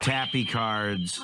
tappy cards.